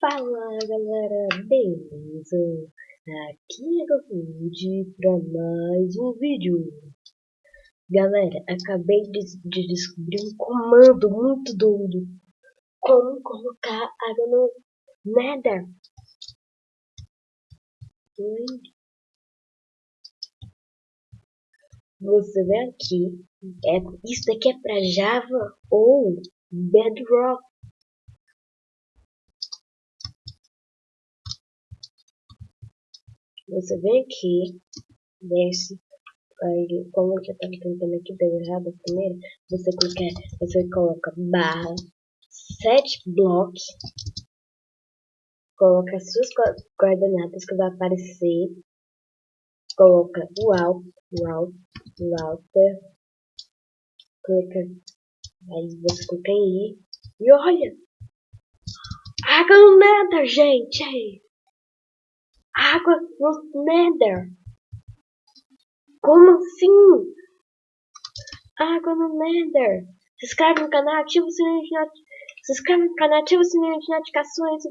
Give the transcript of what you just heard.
Fala galera, beleza? Aqui é Gold para mais um vídeo. Galera, acabei de, de, descobrir um comando muito doido. Como colocar água no Nether. Você vê aqui, é, isso daqui é para Java ou Bedrock. Você vem aqui, desce, aí como eu já estava tentando aqui, deu errado primeiro, você clica, você coloca barra, set blocks, coloca as suas coordenadas que vai aparecer, coloca o alt, o alt, o alter, clica, aí você clica em i, e olha! No nether, gente! Água no Nether. Como assim? Água no Nether. Se inscreve no canal, ativa o sininho de notificações. Se inscreve no canal, ativa o sininho de notificações.